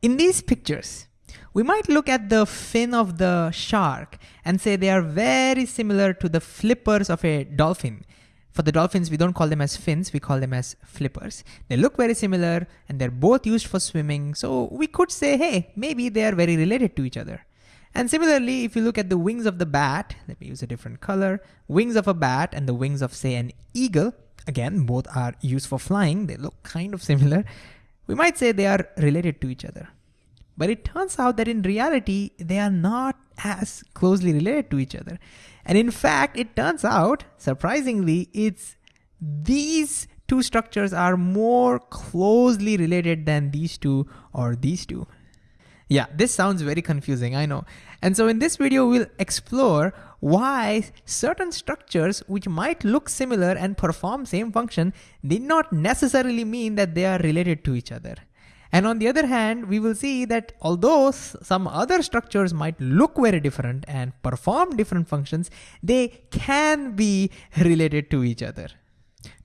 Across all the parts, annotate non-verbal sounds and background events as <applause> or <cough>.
In these pictures, we might look at the fin of the shark and say they are very similar to the flippers of a dolphin. For the dolphins, we don't call them as fins, we call them as flippers. They look very similar and they're both used for swimming. So we could say, hey, maybe they are very related to each other. And similarly, if you look at the wings of the bat, let me use a different color, wings of a bat and the wings of say an eagle, again, both are used for flying. They look kind of similar. We might say they are related to each other. But it turns out that in reality, they are not as closely related to each other. And in fact, it turns out, surprisingly, it's these two structures are more closely related than these two or these two. Yeah, this sounds very confusing, I know. And so in this video, we'll explore why certain structures which might look similar and perform same function did not necessarily mean that they are related to each other. And on the other hand, we will see that although some other structures might look very different and perform different functions, they can be related to each other.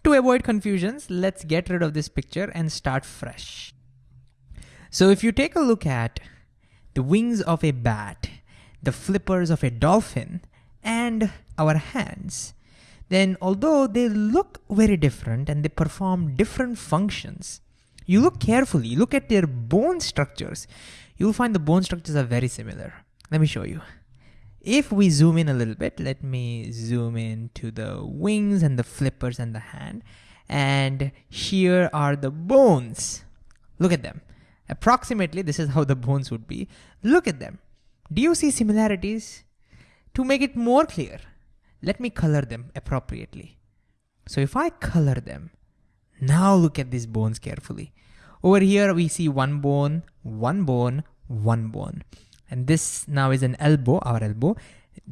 To avoid confusions, let's get rid of this picture and start fresh. So if you take a look at the wings of a bat, the flippers of a dolphin, and our hands, then although they look very different and they perform different functions, you look carefully, look at their bone structures, you'll find the bone structures are very similar. Let me show you. If we zoom in a little bit, let me zoom in to the wings and the flippers and the hand. And here are the bones. Look at them. Approximately, this is how the bones would be. Look at them. Do you see similarities? To make it more clear, let me color them appropriately. So if I color them, now look at these bones carefully. Over here we see one bone, one bone, one bone. And this now is an elbow, our elbow.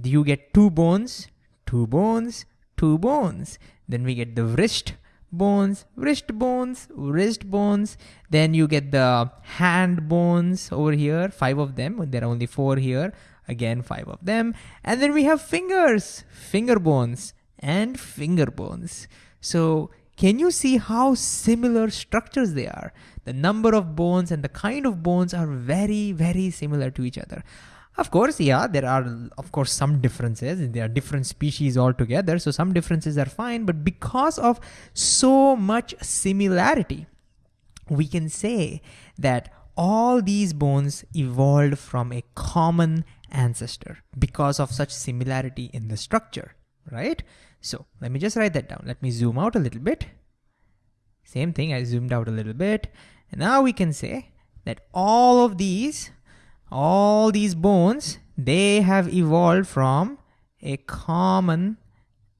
You get two bones, two bones, two bones. Then we get the wrist bones, wrist bones, wrist bones. Then you get the hand bones over here, five of them. There are only four here. Again, five of them. And then we have fingers, finger bones, and finger bones. So can you see how similar structures they are? The number of bones and the kind of bones are very, very similar to each other. Of course, yeah, there are, of course, some differences. There are different species altogether, so some differences are fine, but because of so much similarity, we can say that all these bones evolved from a common ancestor because of such similarity in the structure, right? So let me just write that down. Let me zoom out a little bit. Same thing, I zoomed out a little bit. And now we can say that all of these, all these bones, they have evolved from a common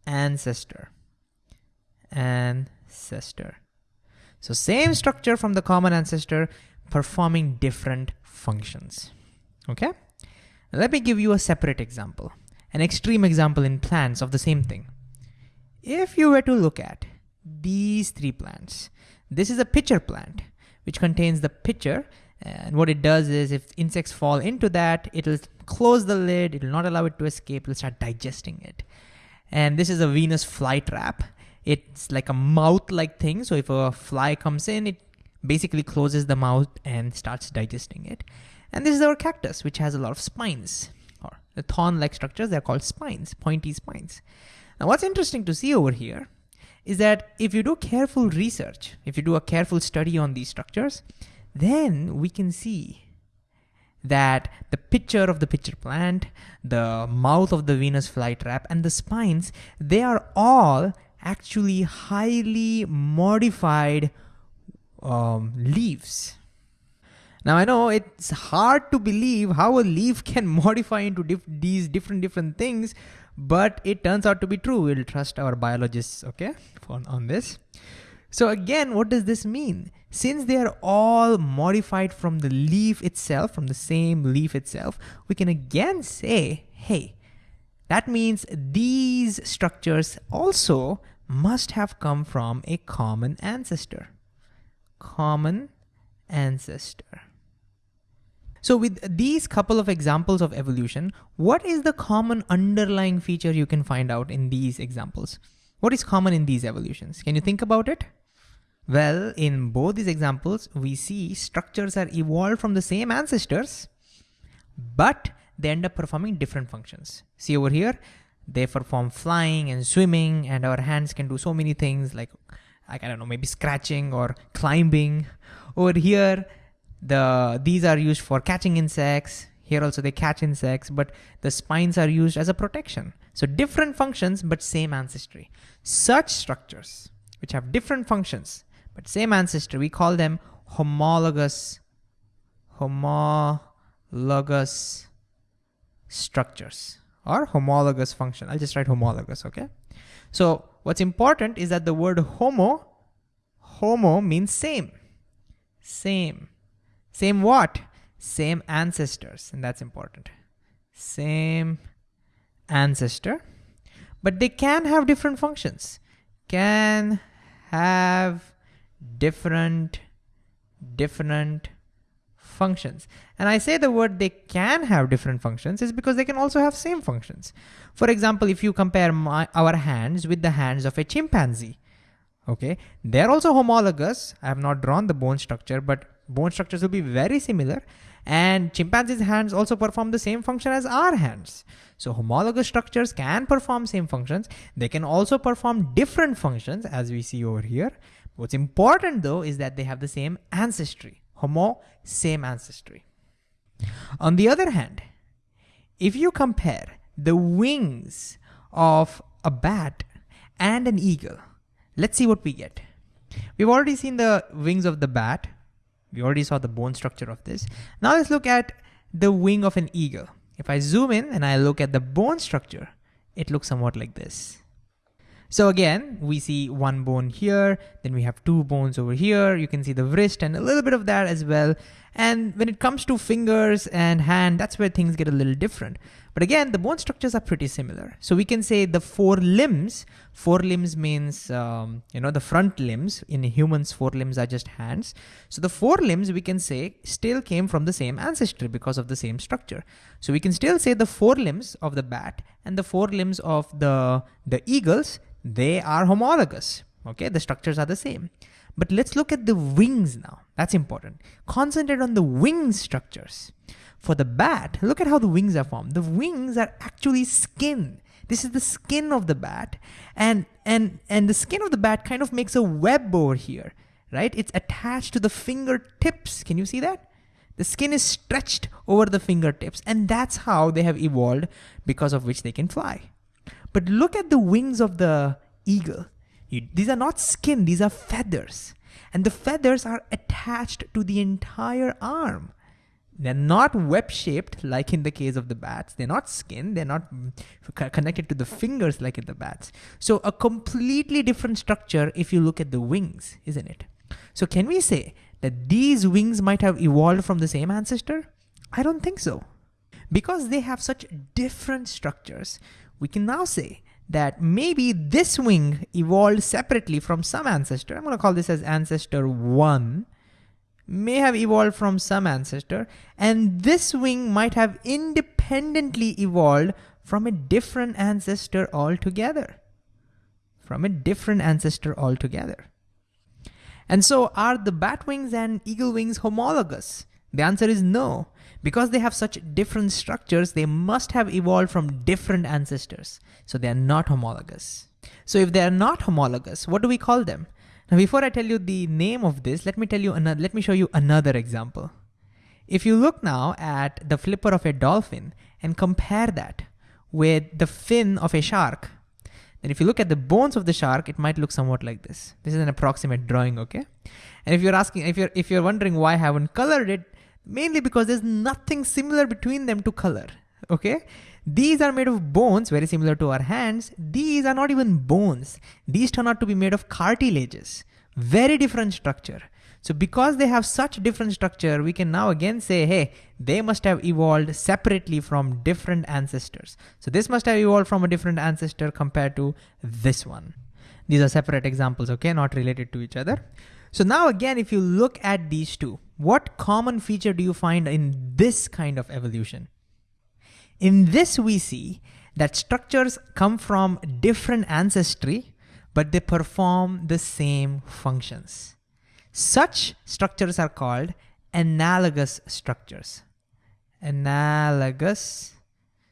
ancestor. Ancestor. So same structure from the common ancestor performing different functions. Okay? Let me give you a separate example, an extreme example in plants of the same thing. If you were to look at these three plants, this is a pitcher plant, which contains the pitcher. And what it does is if insects fall into that, it'll close the lid, it'll not allow it to escape, it'll start digesting it. And this is a Venus flytrap. It's like a mouth-like thing. So if a fly comes in, it basically closes the mouth and starts digesting it. And this is our cactus, which has a lot of spines, or the thorn-like structures, they're called spines, pointy spines. Now what's interesting to see over here is that if you do careful research, if you do a careful study on these structures, then we can see that the picture of the pitcher plant, the mouth of the Venus flytrap, and the spines, they are all actually highly modified um, leaves. Now I know it's hard to believe how a leaf <laughs> can modify into dif these different different things, but it turns out to be true. We'll trust our biologists, okay, on, on this. So again, what does this mean? Since they are all modified from the leaf itself, from the same leaf itself, we can again say, hey, that means these structures also must have come from a common ancestor. Common ancestor. So with these couple of examples of evolution, what is the common underlying feature you can find out in these examples? What is common in these evolutions? Can you think about it? Well, in both these examples, we see structures are evolved from the same ancestors, but they end up performing different functions. See over here, they perform flying and swimming and our hands can do so many things like, like I don't know, maybe scratching or climbing. Over here, the these are used for catching insects. Here also they catch insects, but the spines are used as a protection. So different functions, but same ancestry. Such structures, which have different functions, but same ancestry, we call them homologous, homologous structures or homologous function. I'll just write homologous, okay? So what's important is that the word homo, homo means same, same. Same what? Same ancestors, and that's important. Same ancestor, but they can have different functions. Can have different, different functions. And I say the word they can have different functions is because they can also have same functions. For example, if you compare my, our hands with the hands of a chimpanzee, okay, they're also homologous. I have not drawn the bone structure, but bone structures will be very similar. And chimpanzees' hands also perform the same function as our hands. So homologous structures can perform same functions. They can also perform different functions as we see over here. What's important though is that they have the same ancestry. Homo, same ancestry. On the other hand, if you compare the wings of a bat and an eagle, let's see what we get. We've already seen the wings of the bat. We already saw the bone structure of this. Now let's look at the wing of an eagle. If I zoom in and I look at the bone structure, it looks somewhat like this. So again, we see one bone here, then we have two bones over here. You can see the wrist and a little bit of that as well. And when it comes to fingers and hand, that's where things get a little different. But again, the bone structures are pretty similar. So we can say the fore limbs, fore limbs means, um, you know, the front limbs in humans, fore limbs are just hands. So the fore limbs we can say still came from the same ancestry because of the same structure. So we can still say the fore limbs of the bat and the fore limbs of the, the eagles they are homologous. Okay, the structures are the same. But let's look at the wings now. That's important. Concentrate on the wing structures. For the bat, look at how the wings are formed. The wings are actually skin. This is the skin of the bat. And, and, and the skin of the bat kind of makes a web over here, right? It's attached to the fingertips. Can you see that? The skin is stretched over the fingertips and that's how they have evolved because of which they can fly. But look at the wings of the eagle. You, these are not skin, these are feathers. And the feathers are attached to the entire arm. They're not web shaped like in the case of the bats. They're not skin. They're not connected to the fingers like in the bats. So a completely different structure if you look at the wings, isn't it? So can we say that these wings might have evolved from the same ancestor? I don't think so. Because they have such different structures, we can now say that maybe this wing evolved separately from some ancestor. I'm to call this as ancestor 1 may have evolved from some ancestor and this wing might have independently evolved from a different ancestor altogether. From a different ancestor altogether. And so are the bat wings and eagle wings homologous? The answer is no. Because they have such different structures, they must have evolved from different ancestors. So they are not homologous. So if they are not homologous, what do we call them? Now, before I tell you the name of this, let me tell you another, let me show you another example. If you look now at the flipper of a dolphin and compare that with the fin of a shark, then if you look at the bones of the shark, it might look somewhat like this. This is an approximate drawing, okay? And if you're asking, if you're if you're wondering why I haven't colored it, mainly because there's nothing similar between them to color, okay? These are made of bones, very similar to our hands. These are not even bones. These turn out to be made of cartilages, very different structure. So because they have such different structure, we can now again say, hey, they must have evolved separately from different ancestors. So this must have evolved from a different ancestor compared to this one. These are separate examples, okay, not related to each other. So now again, if you look at these two, what common feature do you find in this kind of evolution? In this, we see that structures come from different ancestry, but they perform the same functions. Such structures are called analogous structures. Analogous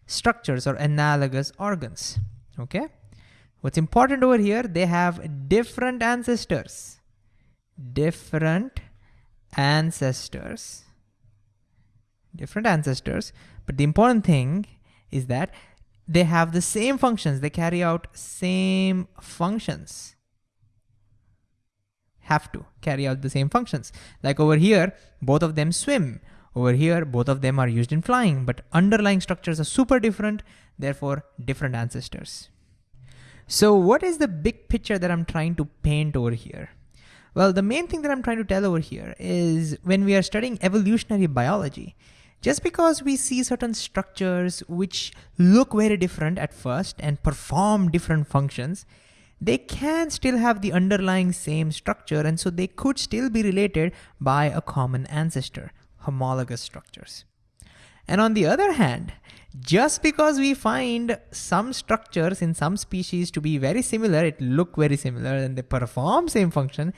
structures or analogous organs. Okay. What's important over here, they have different ancestors. Different ancestors. Different ancestors. But the important thing is that they have the same functions. They carry out same functions. Have to carry out the same functions. Like over here, both of them swim. Over here, both of them are used in flying, but underlying structures are super different, therefore different ancestors. So what is the big picture that I'm trying to paint over here? Well, the main thing that I'm trying to tell over here is when we are studying evolutionary biology, just because we see certain structures which look very different at first and perform different functions, they can still have the underlying same structure and so they could still be related by a common ancestor, homologous structures. And on the other hand, just because we find some structures in some species to be very similar, it look very similar and they perform same function,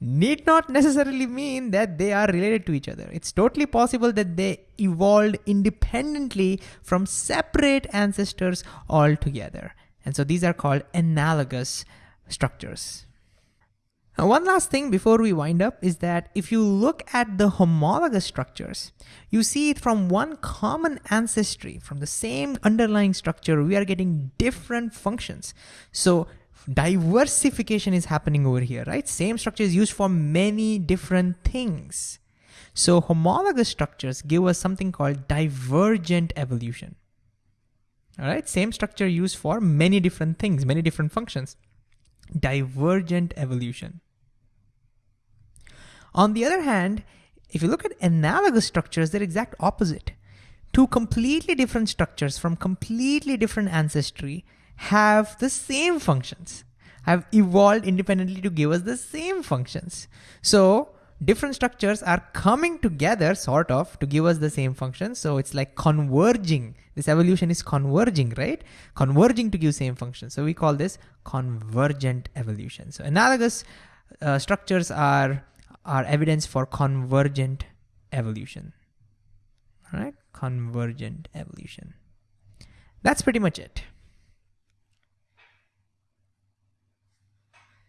need not necessarily mean that they are related to each other. It's totally possible that they evolved independently from separate ancestors altogether. And so these are called analogous structures. Now, one last thing before we wind up is that if you look at the homologous structures, you see it from one common ancestry, from the same underlying structure, we are getting different functions. So diversification is happening over here, right? Same structure is used for many different things. So homologous structures give us something called divergent evolution. All right, same structure used for many different things, many different functions. Divergent evolution. On the other hand, if you look at analogous structures, they're exact opposite. Two completely different structures from completely different ancestry have the same functions, have evolved independently to give us the same functions. So different structures are coming together sort of to give us the same function. So it's like converging. This evolution is converging, right? Converging to give same function. So we call this convergent evolution. So analogous uh, structures are are evidence for convergent evolution. All right, convergent evolution. That's pretty much it.